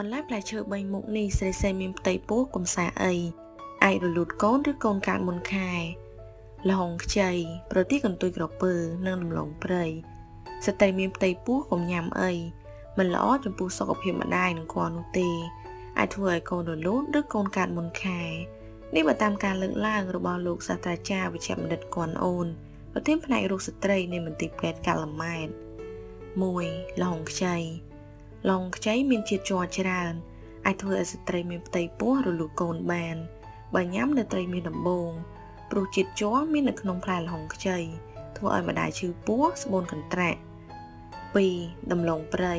បន្លែផ្លែឈើ3មុខនេះស្រីសេមានផ្ទៃពោះកំសាអីអាចរលូតកូនឬកូនកើតមុនខែលហុងខ្ចីប្រទីកន្ទុយក្រពើនិងដំឡូងព្រៃស្ត្រីមានផ្ទៃពោះកុំញ៉ាំអីមិនល្អចំពោះសុខភាពម្ដាយនិងគាត់នោះទេអាចធ្វើឲ្យកូនរលូតឬកូនកើតមុនខែនេះបើតាមការលើកឡើងរបស់លោកសាស្ត្រាចារ្យវិជ្ជបណ្ឌិតគន់អូនប្រធានផ្នែករោគស្ត្រីនៃមន្ទីរពេទ្យកាល់ម៉ែត1លហុងខ្ចី ឡុងខ្ចីមានជាតិជ័រច្រើនអាចធ្វើឲ្យស្ត្រីមានផ្ទៃពោះរលូតកូនបានបើញ៉ាំនៅត្រីមានដំបងព្រោះជាតិជ័រមាននៅក្នុងផ្លែល្ហុងខ្ចីធ្វើឲ្យម្ដាយឈឺពោះស្បូនកន្ត្រាក់2ដំឡូងព្រៃ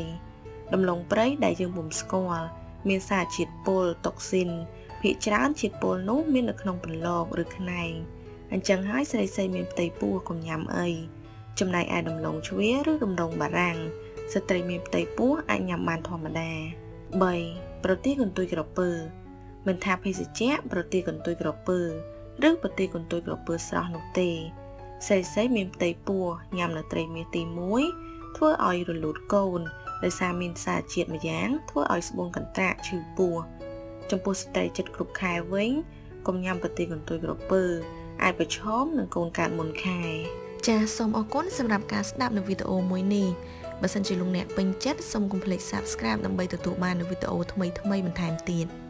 ដំឡូងព្រៃដែលយើងពុំស្គាល់មានសារជាតិពុលតុកស៊ីនភាគច្រើនជាតិពុលនោះមាននៅក្នុងពន្លកឬខ្នែងអញ្ចឹងហើយស្រីស្រីមានផ្ទៃពោះកុំញ៉ាំអីចំណែកឯដំឡូងជ្វាឬដំឡូងបារាំង ស្ត្រីមានផ្ទៃពោះអាចញ៉ាំបានធម្មតា3ប្រទាលកន្ទុយក្រពើ មិនថាភេសជ្ជៈប្រទាលកន្ទុយក្រពើ ឬប្រទាលកន្ទុយក្រពើស្រស់នោះទេស្រីស្រីមានផ្ទៃពោះញ៉ាំនៅត្រីមាសទី1ធ្វើឲ្យរលូតកូនដោយសារមានសារជាតិម្យ៉ាងធ្វើឲ្យស្បូនកន្ត្រាក់ឈឺពោះចំពោះស្ត្រីចិត្តគ្រប់ខែវិញកុំញ៉ាំប្រទាលកន្ទុយក្រពើអាចប្រឈមនឹងកូនកើតមុនខែចាសសូមអរគុណសម្រាប់ការស្ដាប់នៅវីដេអូមួយនេះ បើសិនជាលោកអ្នកពេញចិត្តសូមកុំភ្លេច Subscribe ដើម្បីទទួលបាននូវវីដេអូថ្មីៗបន្ថែមទៀត។